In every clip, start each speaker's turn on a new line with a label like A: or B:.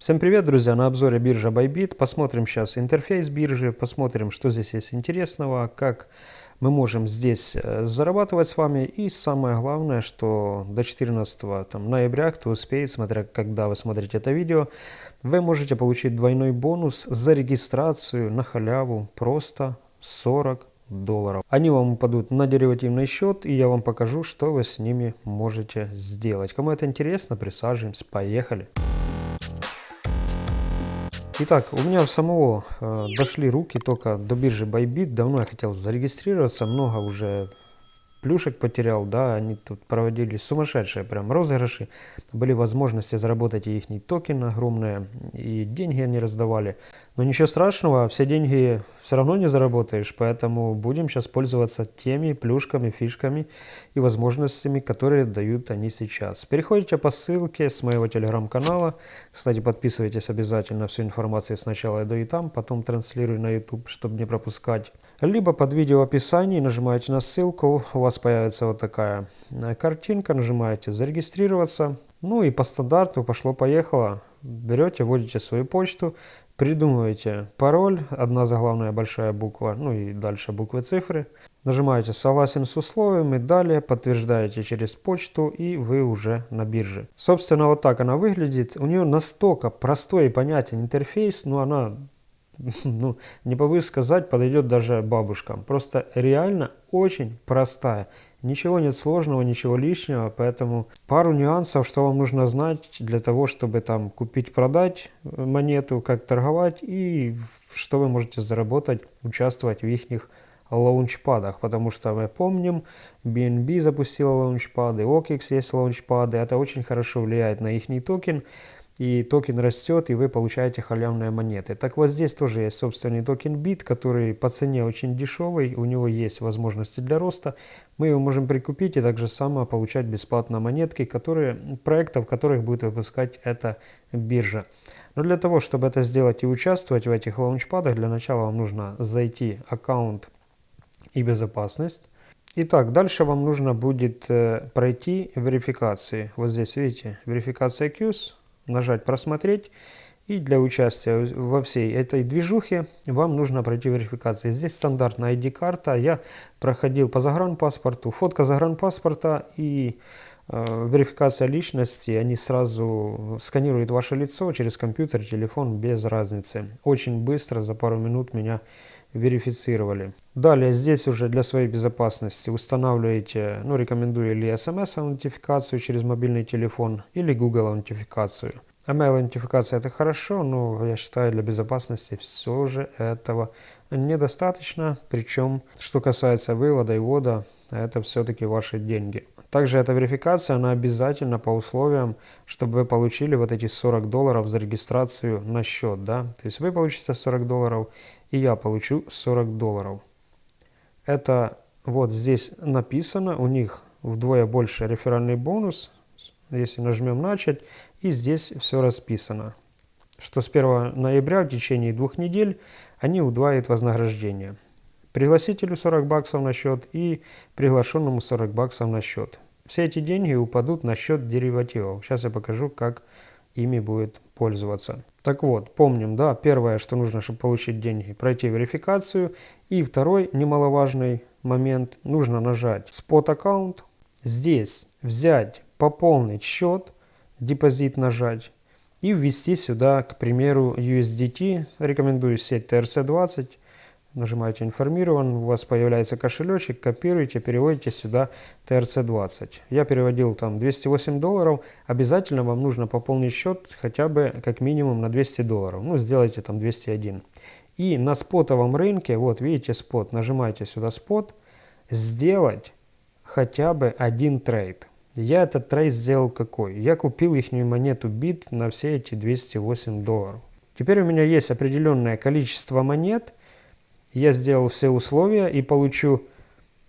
A: Всем привет, друзья! На обзоре биржа Bybit. Посмотрим сейчас интерфейс биржи, посмотрим, что здесь есть интересного, как мы можем здесь э, зарабатывать с вами. И самое главное, что до 14 там, ноября, кто успеет, смотря когда вы смотрите это видео, вы можете получить двойной бонус за регистрацию на халяву просто 40 долларов. Они вам упадут на деривативный счет, и я вам покажу, что вы с ними можете сделать. Кому это интересно, присаживаемся, поехали! Итак, у меня у самого э, дошли руки только до биржи Bybit. Давно я хотел зарегистрироваться, много уже плюшек потерял, да, они тут проводили сумасшедшие прям розыгрыши, были возможности заработать и их токен огромные, и деньги они раздавали. Но ничего страшного, все деньги все равно не заработаешь, поэтому будем сейчас пользоваться теми плюшками, фишками и возможностями, которые дают они сейчас. Переходите по ссылке с моего телеграм-канала, кстати, подписывайтесь обязательно, всю информацию сначала я даю там, потом транслирую на YouTube, чтобы не пропускать. Либо под видео описании нажимаете на ссылку, у вас появится вот такая э, картинка, нажимаете зарегистрироваться. Ну и по стандарту пошло-поехало. Берете, вводите свою почту, придумываете пароль, одна заглавная большая буква, ну и дальше буквы цифры. Нажимаете «Согласен с условиями», далее подтверждаете через почту и вы уже на бирже. Собственно, вот так она выглядит. У нее настолько простой и понятен интерфейс, но она ну, не побоюсь сказать, подойдет даже бабушкам. Просто реально очень простая. Ничего нет сложного, ничего лишнего, поэтому пару нюансов, что вам нужно знать для того, чтобы там купить-продать монету, как торговать и что вы можете заработать, участвовать в их лаунчпадах, потому что мы помним, BNB запустила лаунчпады, OKX есть лаунчпады, это очень хорошо влияет на их токен, и токен растет, и вы получаете халявные монеты. Так вот здесь тоже есть собственный токен BIT, который по цене очень дешевый, у него есть возможности для роста. Мы его можем прикупить и также само получать бесплатно монетки, которые, проектов, которых будет выпускать эта биржа. Но для того, чтобы это сделать и участвовать в этих лаунчпадах, для начала вам нужно зайти аккаунт и безопасность. Итак, дальше вам нужно будет э, пройти верификации. Вот здесь, видите, верификация QS нажать «Просмотреть». И для участия во всей этой движухе вам нужно пройти верификацию. Здесь стандартная ID-карта. Я проходил по загранпаспорту, фотка загранпаспорта и э, верификация личности. Они сразу сканируют ваше лицо через компьютер, телефон, без разницы. Очень быстро, за пару минут меня верифицировали. Далее здесь уже для своей безопасности устанавливаете, ну рекомендую или SMS-аутентификацию через мобильный телефон, или Google-аутентификацию. Email-аутентификация это хорошо, но я считаю для безопасности все же этого недостаточно. Причем, что касается вывода и ввода, это все-таки ваши деньги. Также эта верификация, она обязательно по условиям, чтобы вы получили вот эти 40 долларов за регистрацию на счет. Да? То есть вы получите 40 долларов, и я получу 40 долларов. Это вот здесь написано, у них вдвое больше реферальный бонус, если нажмем «Начать», и здесь все расписано, что с 1 ноября в течение двух недель они удваивают вознаграждение. Пригласителю 40 баксов на счет и приглашенному 40 баксов на счет. Все эти деньги упадут на счет деривативов. Сейчас я покажу, как ими будет пользоваться. Так вот, помним, да, первое, что нужно, чтобы получить деньги, пройти верификацию. И второй немаловажный момент, нужно нажать спот аккаунт. Здесь взять, пополнить счет, депозит нажать и ввести сюда, к примеру, USDT. Рекомендую сеть TRC20 Нажимаете «Информирован», у вас появляется кошелечек, копируете, переводите сюда TRC20. Я переводил там 208 долларов, обязательно вам нужно пополнить счет хотя бы как минимум на 200 долларов, ну сделайте там 201. И на спотовом рынке, вот видите спот, нажимаете сюда спот, сделать хотя бы один трейд. Я этот трейд сделал какой? Я купил их монету BIT на все эти 208 долларов. Теперь у меня есть определенное количество монет, я сделал все условия и получу,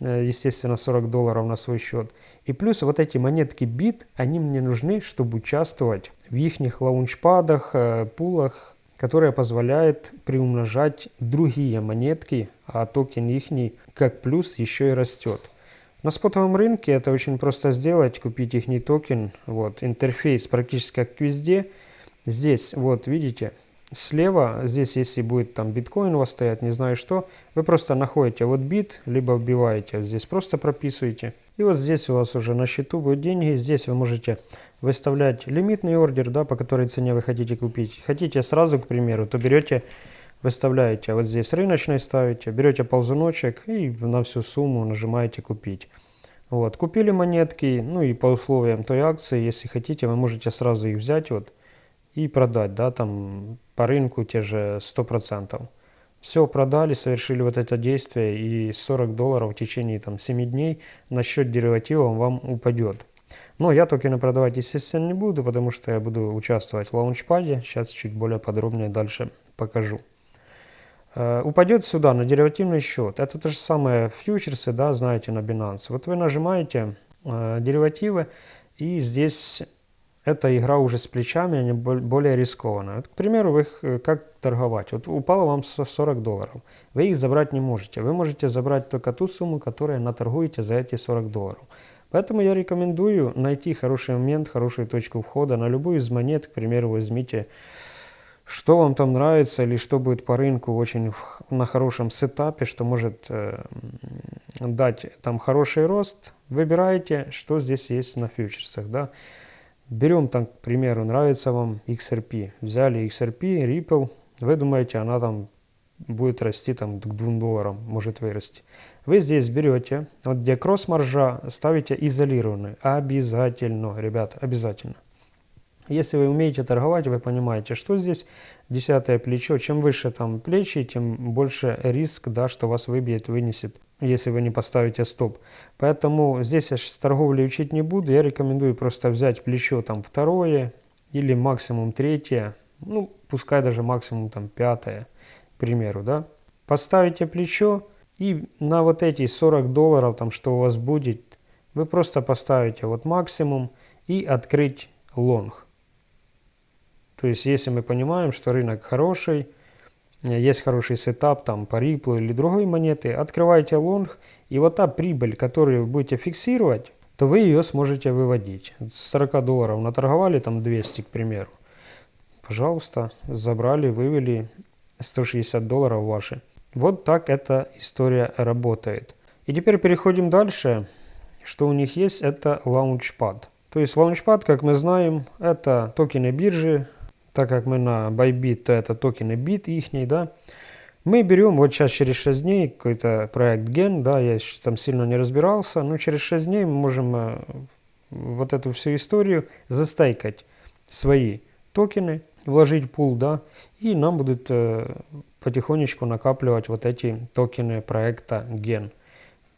A: э, естественно, 40 долларов на свой счет. И плюс вот эти монетки бит, они мне нужны, чтобы участвовать в их лаунчпадах, э, пулах, которые позволяют приумножать другие монетки, а токен их как плюс еще и растет. На спотовом рынке это очень просто сделать, купить их токен. Вот, интерфейс практически как везде. Здесь, вот, видите, слева, здесь если будет там биткоин у вас стоять, не знаю что, вы просто находите вот бит, либо вбиваете, здесь просто прописываете. И вот здесь у вас уже на счету будут деньги, здесь вы можете выставлять лимитный ордер, да, по которой цене вы хотите купить. Хотите сразу, к примеру, то берете, выставляете, вот здесь рыночный ставите, берете ползуночек и на всю сумму нажимаете купить. Вот, купили монетки, ну и по условиям той акции, если хотите, вы можете сразу их взять вот и продать, да, там по рынку те же 100%. Все, продали, совершили вот это действие, и 40 долларов в течение там 7 дней на счет дериватива вам упадет. Но я токены продавать, естественно, не буду, потому что я буду участвовать в лаунчпаде. Сейчас чуть более подробнее дальше покажу. Э, упадет сюда на деривативный счет. Это то же самое фьючерсы, да, знаете, на Binance. Вот вы нажимаете э, деривативы, и здесь эта игра уже с плечами, они более рискованная. Вот, к примеру, вы их, э, как торговать? Вот упало вам 40 долларов. Вы их забрать не можете. Вы можете забрать только ту сумму, которую наторгуете за эти 40 долларов. Поэтому я рекомендую найти хороший момент, хорошую точку входа на любую из монет. К примеру, возьмите, что вам там нравится или что будет по рынку очень на хорошем сетапе, что может э, дать там хороший рост. Выбирайте, что здесь есть на фьючерсах. Да? Берем там, к примеру, нравится вам XRP. Взяли XRP, Ripple. Вы думаете, она там будет расти там к 2 долларам, может вырасти. Вы здесь берете, вот где кросс-маржа, ставите изолированный. Обязательно, ребята, обязательно. Если вы умеете торговать, вы понимаете, что здесь десятое плечо. Чем выше там плечи, тем больше риск, да, что вас выбьет, вынесет, если вы не поставите стоп. Поэтому здесь я сейчас торговли учить не буду. Я рекомендую просто взять плечо там второе или максимум третье. Ну, пускай даже максимум там пятое к примеру, да, поставите плечо и на вот эти 40 долларов, там, что у вас будет, вы просто поставите вот максимум и открыть лонг. То есть, если мы понимаем, что рынок хороший, есть хороший сетап там по Ripple или другой монеты, открывайте лонг, и вот та прибыль, которую вы будете фиксировать, то вы ее сможете выводить. С 40 долларов наторговали, там 200, к примеру. Пожалуйста, забрали, вывели 160 долларов ваши. Вот так эта история работает. И теперь переходим дальше. Что у них есть, это Launchpad. То есть Launchpad, как мы знаем, это токены биржи. Так как мы на Bybit, то это токены BIT ихний, да. Мы берем, вот сейчас через 6 дней, какой-то проект Gen, да, я там сильно не разбирался, но через 6 дней мы можем э, вот эту всю историю застейкать свои токены, вложить пул, да, и нам будут э, потихонечку накапливать вот эти токены проекта Gen.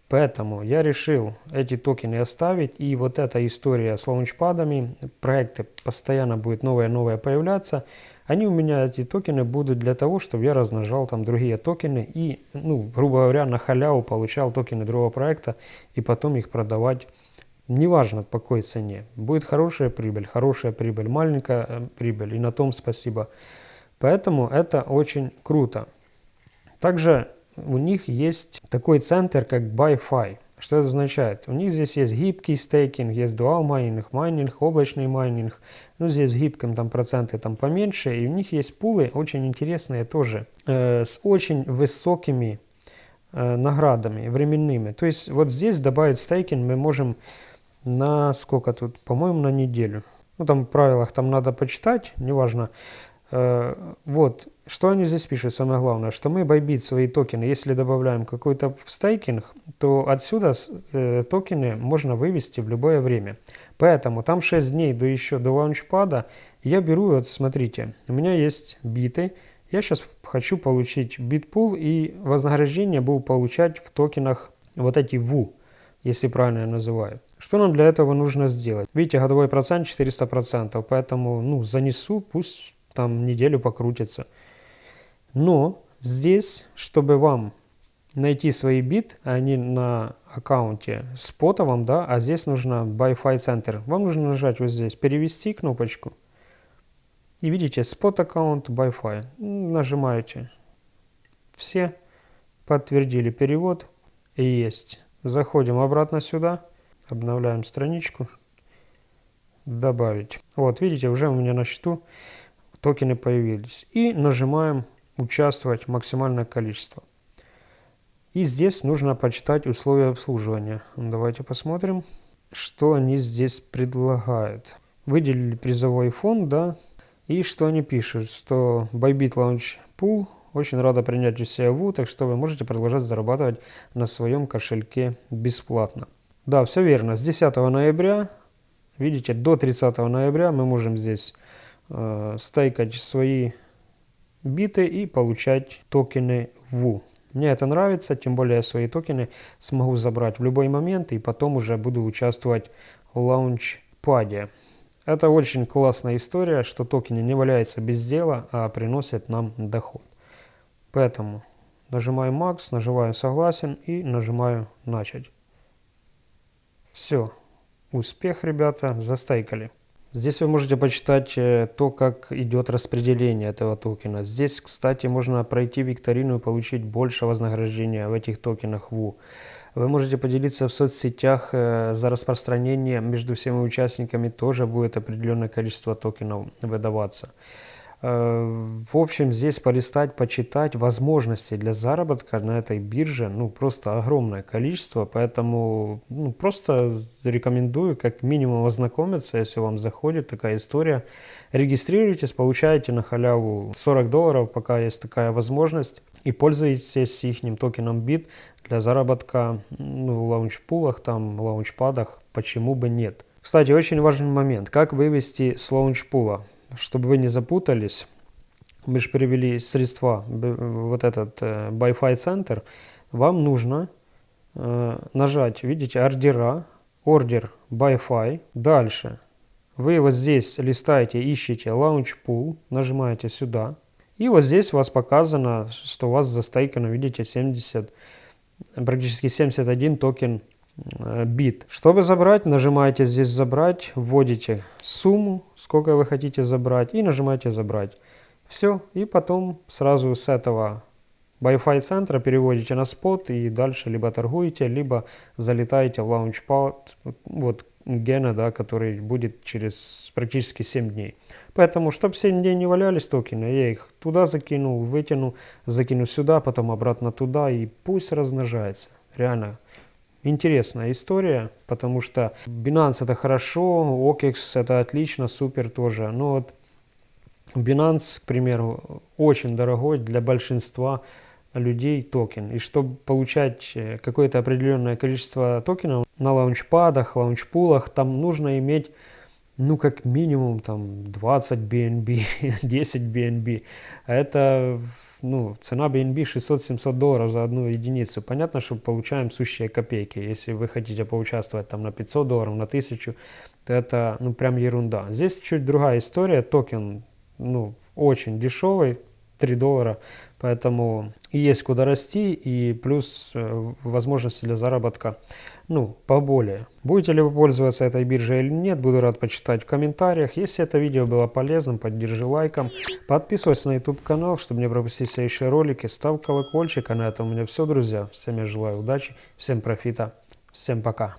A: Поэтому я решил эти токены оставить, и вот эта история с лаунчпадами, проекты постоянно будет новые-новые появляться, они у меня, эти токены, будут для того, чтобы я размножал там другие токены и, ну, грубо говоря, на халяву получал токены другого проекта и потом их продавать неважно по какой цене, будет хорошая прибыль, хорошая прибыль, маленькая э, прибыль, и на том спасибо. Поэтому это очень круто. Также у них есть такой центр, как ByFi. Что это означает? У них здесь есть гибкий стейкинг, есть dual майнинг, майнинг, облачный майнинг. Ну, здесь гибким там проценты там поменьше. И у них есть пулы очень интересные тоже, э, с очень высокими э, наградами временными. То есть вот здесь добавить стейкинг мы можем на сколько тут? По-моему, на неделю. Ну, там в правилах там надо почитать, неважно. Э, вот, что они здесь пишут, самое главное, что мы Bybit свои токены, если добавляем какой-то стейкинг, то отсюда э, токены можно вывести в любое время. Поэтому там 6 дней до еще до лаунчпада я беру, вот смотрите, у меня есть биты, я сейчас хочу получить битпул и вознаграждение буду получать в токенах вот эти VU, если правильно я называю. Что нам для этого нужно сделать? Видите, годовой процент 400%, поэтому ну, занесу, пусть там неделю покрутится. Но здесь, чтобы вам найти свои бит, они на аккаунте спотовом, да, а здесь нужно Wi-Fi Center. Вам нужно нажать вот здесь, перевести кнопочку. И видите, спот аккаунт Wi-Fi. Нажимаете. Все подтвердили перевод. Есть. Заходим обратно сюда. Обновляем страничку. Добавить. Вот, видите, уже у меня на счету токены появились. И нажимаем «Участвовать максимальное количество». И здесь нужно почитать условия обслуживания. Давайте посмотрим, что они здесь предлагают. Выделили призовой фонд, да, и что они пишут, что Bybit Launch Pool очень рада принять у ВУ, так что вы можете продолжать зарабатывать на своем кошельке бесплатно. Да, все верно. С 10 ноября, видите, до 30 ноября мы можем здесь э, стейкать свои биты и получать токены ВУ. Мне это нравится, тем более я свои токены смогу забрать в любой момент и потом уже буду участвовать в лаунчпаде. Это очень классная история, что токены не валяются без дела, а приносят нам доход. Поэтому нажимаю Max, нажимаю Согласен и нажимаю Начать. Все. Успех, ребята, застайкали. Здесь вы можете почитать э, то, как идет распределение этого токена. Здесь, кстати, можно пройти викторину и получить больше вознаграждения в этих токенах ВУ. Вы можете поделиться в соцсетях э, за распространение между всеми участниками, тоже будет определенное количество токенов выдаваться. Э, в общем, здесь полистать, почитать возможности для заработка на этой бирже, ну, просто огромное количество, поэтому ну, просто рекомендую как минимум ознакомиться, если вам заходит такая история. Регистрируйтесь, получаете на халяву 40 долларов, пока есть такая возможность, и пользуйтесь их токеном BIT для заработка ну, в лаунчпулах, там, лаунчпадах, почему бы нет. Кстати, очень важный момент, как вывести с лаунчпула чтобы вы не запутались, мы же перевели средства, вот этот э, Wi-Fi центр, вам нужно э, нажать, видите, ордера, ордер Wi-Fi, дальше. Вы вот здесь листаете, ищете Launch Pool, нажимаете сюда, и вот здесь у вас показано, что у вас застейкано, видите, 70, практически 71 токен Э, бит. Чтобы забрать, нажимаете здесь «Забрать», вводите сумму, сколько вы хотите забрать, и нажимаете «Забрать». Все, и потом сразу с этого Wi-Fi центра переводите на спот и дальше либо торгуете, либо залетаете в лаунчпад, вот Гена, да, который будет через практически 7 дней. Поэтому, чтобы 7 дней не валялись токены, я их туда закинул, вытяну, закину сюда, потом обратно туда, и пусть размножается. Реально, интересная история, потому что Binance это хорошо, OKEX это отлично, супер тоже. Но вот Binance, к примеру, очень дорогой для большинства людей токен. И чтобы получать э, какое-то определенное количество токенов на лаунчпадах, лаунчпулах, там нужно иметь ну, как минимум, там, 20 BNB, 10 BNB. Это ну, цена BNB 600-700 долларов за одну единицу. Понятно, что получаем сущие копейки. Если вы хотите поучаствовать там на 500 долларов, на 1000, то это, ну, прям ерунда. Здесь чуть другая история. Токен, ну, очень дешевый, 3 доллара, поэтому и есть куда расти, и плюс э, возможности для заработка, ну, поболее. Будете ли вы пользоваться этой биржей или нет, буду рад почитать в комментариях. Если это видео было полезным, поддержи лайком, подписывайся на YouTube канал, чтобы не пропустить следующие ролики, ставь колокольчик, а на этом у меня все, друзья. Всем я желаю удачи, всем профита, всем пока.